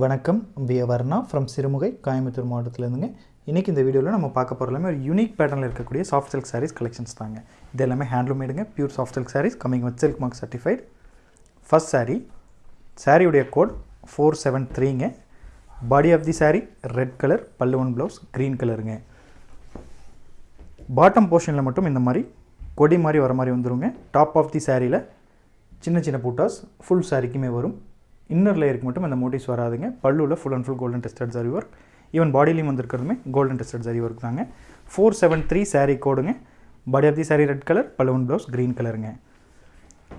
வணக்கம். We Varna from Sirumugai Coimbatore மாவட்டத்திலேருந்துங்க. இன்றைக்கி இந்த வீடியோவில் நம்ம பார்க்க போகிற எல்லாமே ஒரு யூனிக் பேட்டர்னில் இருக்கக்கூடிய சாஃப்ட் சில்க் சாரீஸ் கலெக்ஷன்ஸ் தாங்க. இது எல்லாமே ஹேண்ட்லூமேடுங்க pure soft silk saris coming with silk mark certified first sari சாரியுடைய code four seven த்ரீங்க body of the sari red colour பல்லுவன் ப்ளவுஸ் க்ரீன் கலருங்க பாட்டம் போர்ஷனில் மட்டும் இந்த மாதிரி கொடி மாதிரி வர மாதிரி வந்துருங்க. டாப் ஆஃப் தி சாரியில் சின்ன சின்ன பூட்டாஸ் ஃபுல் சாரிக்குமே வரும். இன்னர் லேயருக்கு மட்டும் இந்த மோட்டிவ்ஸ் வராதுங்க. பல்லுவில் full and full golden tested zari work even பாடிலையும் வந்திருக்கிறதுமே கோல்டன் டெஸ்டட் சரி ஒர்க் தாங்க. Four seven three sari கோடுங்க body of the sari red colour பல்லுவன் ப்ளவுஸ் க்ரீன் கலருங்க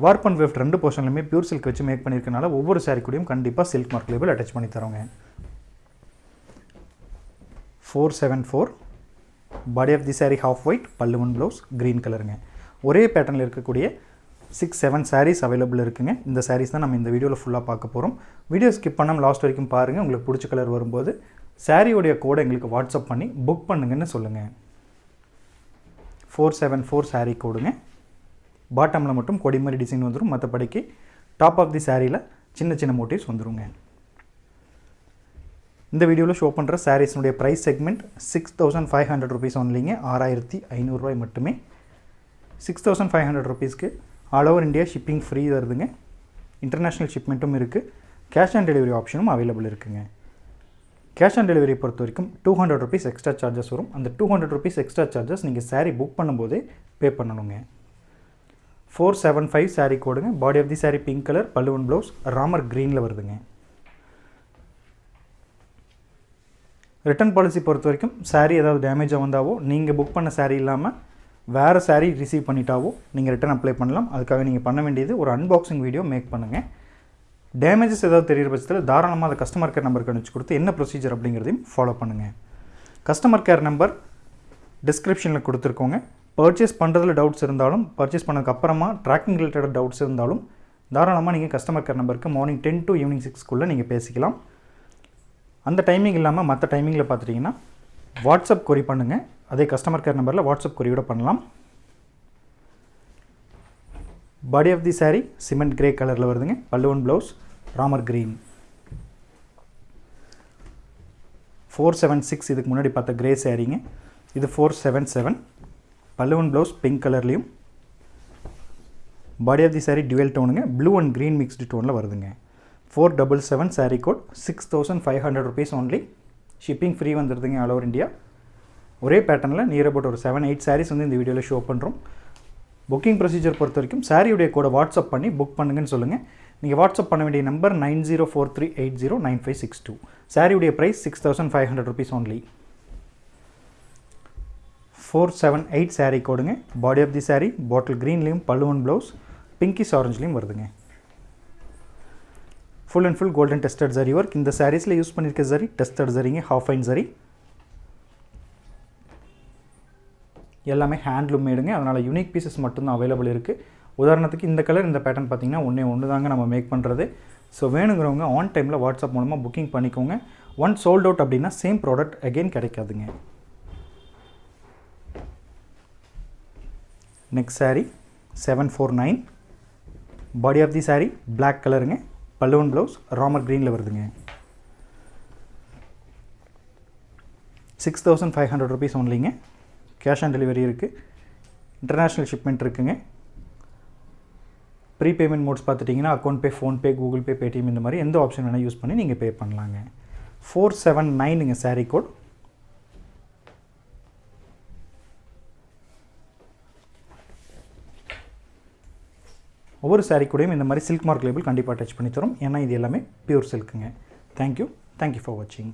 வார்ப் அண்ட் வெஃப்ட் ரெண்டு போர்ஷன்லையுமே பியூர் சில்க் வச்சு மேக் பண்ணியிருக்கனால ஒவ்வொரு சாரீ கூடயும் கண்டிப்பாக சில்க் மார்க் லேபிள் அட்டாச் பண்ணி தரோங்க. Four seven four body of the sari half white பல்லுவன் ப்ளவுஸ் க்ரீன் கலருங்க ஒரே பேட்டர்னில் இருக்கக்கூடிய சிக்ஸ் செவன் சாரீஸ் அவைலபிள் இருக்குங்க. இந்த சாரீஸ் தான் நம்ம இந்த வீடியோவில் ஃபுல்லாக பார்க்க போகிறோம் வீடியோ ஸ்கிப் பண்ணாமல் லாஸ்ட் வரைக்கும் பாருங்கள் உங்களுக்கு பிடிச்ச கலர் வரும்போது சாரியோடைய கோடை எங்களுக்கு வாட்ஸ்அப் பண்ணி புக் பண்ணுங்கன்னு சொல்லுங்கள் ஃபோர் செவன் ஃபோர் சாரீ கோடுங்க பாட்டமில் மட்டும் கொடி மாதிரி டிசைன் வந்துடும் மற்றபடிக்கு டாப் ஆஃப் தி சாரியில் சின்ன சின்ன மோட்டிவ்ஸ் வந்துருங்க. இந்த வீடியோவில் ஷோ பண்ணுற சாரீஸ்னுடைய price segment six thousand five hundred rupees ஒன்லிங்க ஆறாயிரத்தி ஐநூறுரூவாய் மட்டுமே. சிக்ஸ் தௌசண்ட் ஃபைவ் ஹண்ட்ரட் ருபீஸ்க்கு all over India shipping free வருதுங்க இன்டர்நேஷ்னல் ஷிப்மெண்ட்டும் இருக்குது கேஷ் ஆன் டெலிவரி ஆப்ஷனும் அவைலபிள் இருக்குங்க. கேஷ் ஆன் டெலிவரி பொறுத்த வரைக்கும் two hundred rupees extra charges வரும். அந்த two hundred rupees extra charges நீங்கள் சாரீ புக் பண்ணும்போதே பே பண்ணணுங்க. Four seven five sari கோடுங்க body of the sari pink colour பல்லுவன் ப்ளவுஸ் ராமர் க்ரீனில் வருதுங்க. ரிட்டர்ன் பாலிசி பொறுத்த வரைக்கும் சாரீ ஏதாவது டேமேஜாக வந்தாவோ நீங்கள் புக் பண்ண சாரீ இல்லாமல் வேறு சாரீ ரிசீவ் பண்ணிட்டாவோ நீங்கள் ரிட்டர்ன் அப்ளை பண்ணலாம். அதுக்காக நீங்கள் பண்ண வேண்டியது ஒரு அன்பாக்சிங் வீடியோ மேக் பண்ணுங்கள் டேமேஜஸ் ஏதாவது தெரிகிற பட்சத்தில் தாராளமாக அதை கஸ்டமர் கேர் நம்பருக்கு அனுப்பிச்சு கொடுத்து என்ன ப்ரொசீஜர் அப்படிங்கிறதையும் ஃபாலோ பண்ணுங்கள் கஸ்டமர் கேர் நம்பர் டிஸ்கிரிப்ஷனில் கொடுத்துருக்கோங்க. பர்ச்சேஸ் பண்ணுறதுல டவுட்ஸ் இருந்தாலும் பர்ச்சேஸ் பண்ணதுக்கப்புறமா ட்ராக்கிங் ரிலேட்டட் டவுட்ஸ் இருந்தாலும் தாராளமாக நீங்கள் கஸ்டமர் கேர் நம்பருக்கு மார்னிங் டென் டு ஈவினிங் சிக்ஸ்க்குள்ளே நீங்கள் பேசிக்கலாம். அந்த டைமிங் இல்லாமல் மற்ற டைமிங்கில் பார்த்துட்டிங்கன்னா வாட்ஸ்அப் கொரி பண்ணுங்கள் அதே கஸ்டமர் கேர் நம்பரில் வாட்ஸ்அப் கொரியோட பண்ணலாம். Body of the sari cement grey கலரில் வருதுங்க. பல்லுவன் blouse Ramar green four seven six இதுக்கு முன்னாடி பார்த்த கிரே சாரீங்க இது ஃபோர் செவன் செவன் பல்லுவன் ப்ளவுஸ் பிங்க் கலர்லேயும் body of the sari dual டோனுங்க blue and green mixed டோனில் வருதுங்க. Four double seven sari code six thousand five hundred rupees only shipping free வந்துடுதுங்க all over India. ஒரே பேட்டர்னில் near about ஒரு seven eight saris வந்து இந்த வீடியோவில் show பண்ணுறோம் புக்கிங் ப்ரொசீஜர் பொறுத்த வரைக்கும் சாரியுடைய கூட வாட்ஸ்அப் பண்ணி புக் பண்ணுங்கன்னு சொல்லுங்கள் நீங்கள் வாட்ஸ்அப் பண்ண வேண்டிய number nine zero four three eight zero nine five six two. சாரியுடைய price six thousand five hundred rupees only four seven eight sari கோடுங்க body of the sari bottle க்ரீன்லேயும் பல்லுவன் ப்ளவுஸ் பிங்கிஸ் ஆரஞ்சுலேயும் வருதுங்க. Full and full golden tested zari work இந்த சாரீஸில் use பண்ணியிருக்க zari tested ஜரிங்க half fine zari எல்லாமே handloom மேடுங்க அதனால் யூனிக் பீசஸ் மட்டும்தான் அவைலபிள் இருக்குது உதாரணத்துக்கு இந்த கலர் இந்த பேட்டர்ன் பார்த்தீங்கன்னா ஒன்றே ஒன்று தாங்க நம்ம மேக் பண்ணுறது ஸோ வேணுங்கிறவங்க ஆன் டைமில் வாட்ஸ்அப் மூலமாக புக்கிங் பண்ணிக்கோங்க ஒன் சோல்ட் அவுட் அப்படின்னா சேம் ப்ராடக்ட் அகெயின் கிடைக்காதுங்க next sari seven four nine body of the sari black கலருங்க பல்லுவன் ப்ளவுஸ் ராமர் க்ரீனில் வருதுங்க. Six thousand five hundred rupees ஒன்லிங்க cash on delivery இருக்குது இன்டர்நேஷ்னல் ஷிப்மெண்ட் இருக்குங்க. ப்ரீ பேமெண்ட் மோட்ஸ் பார்த்துட்டிங்கன்னா account pay PhonePe Google Pay Paytm இந்த மாதிரி எந்த ஆப்ஷன் வேணால் யூஸ் பண்ணி நீங்கள் பே பண்ணலாங்க. ஃபோர் செவன் நைனுங்க சாரீ கோட் ஒவ்வொரு சாரீ கூடயும் இந்த மாதிரி சில்க் மார்க் லேபிள் கண்டிப்பாக டச் பண்ணி தரும். ஏன்னா இது எல்லாமே pure சில்க்குங்க thank you thank you for வாட்சிங்